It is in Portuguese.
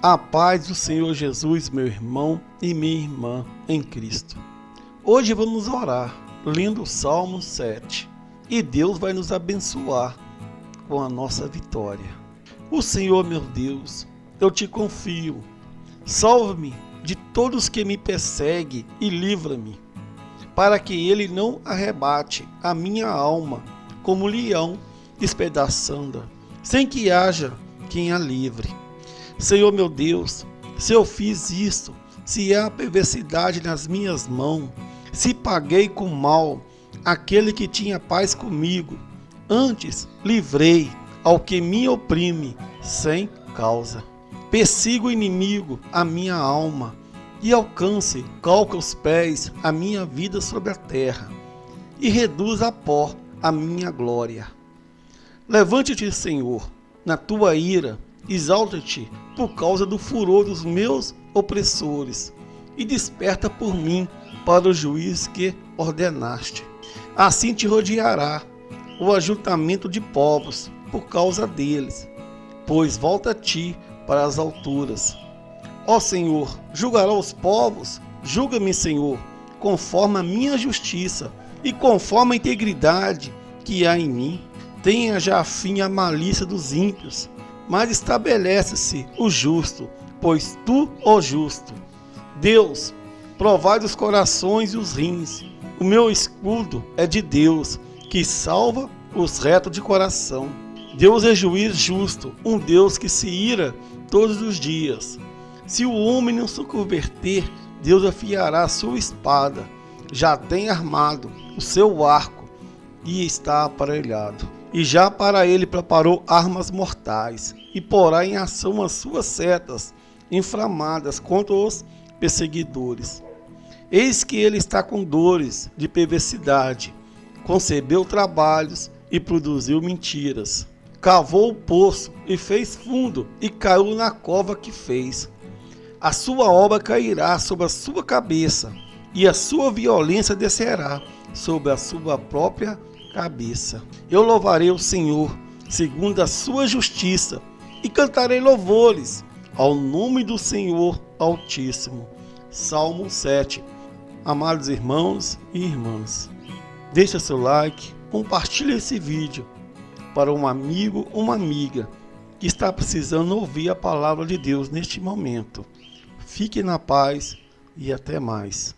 A paz do Senhor Jesus, meu irmão e minha irmã em Cristo. Hoje vamos orar lendo o Salmo 7 e Deus vai nos abençoar com a nossa vitória. O Senhor, meu Deus, eu te confio. Salve-me de todos que me perseguem e livra-me, para que ele não arrebate a minha alma como leão despedaçando, sem que haja quem a livre. Senhor meu Deus, se eu fiz isto, se há perversidade nas minhas mãos, se paguei com mal aquele que tinha paz comigo, antes livrei ao que me oprime sem causa. Persigo o inimigo, a minha alma, e alcance, calca os pés a minha vida sobre a terra, e reduz a pó a minha glória. Levante-te, Senhor, na tua ira, exalta-te por causa do furor dos meus opressores, e desperta por mim para o juiz que ordenaste. Assim te rodeará o ajuntamento de povos por causa deles, pois volta a ti para as alturas. Ó Senhor, julgará os povos, julga-me, Senhor, conforme a minha justiça e conforme a integridade que há em mim. Tenha já fim a malícia dos ímpios, mas estabelece-se o justo, pois tu, ó justo. Deus, provai os corações e os rins. O meu escudo é de Deus, que salva os retos de coração. Deus é juiz justo, um Deus que se ira todos os dias. Se o homem não se converter, Deus afiará sua espada. Já tem armado o seu arco e está aparelhado. E já para ele preparou armas mortais, e porá em ação as suas setas inflamadas contra os perseguidores. Eis que ele está com dores de perversidade, concebeu trabalhos e produziu mentiras. Cavou o poço e fez fundo, e caiu na cova que fez. A sua obra cairá sobre a sua cabeça, e a sua violência descerá sobre a sua própria cabeça. Eu louvarei o Senhor, segundo a sua justiça, e cantarei louvores ao nome do Senhor Altíssimo. Salmo 7. Amados irmãos e irmãs, deixa seu like, compartilhe esse vídeo para um amigo uma amiga que está precisando ouvir a palavra de Deus neste momento. Fique na paz e até mais.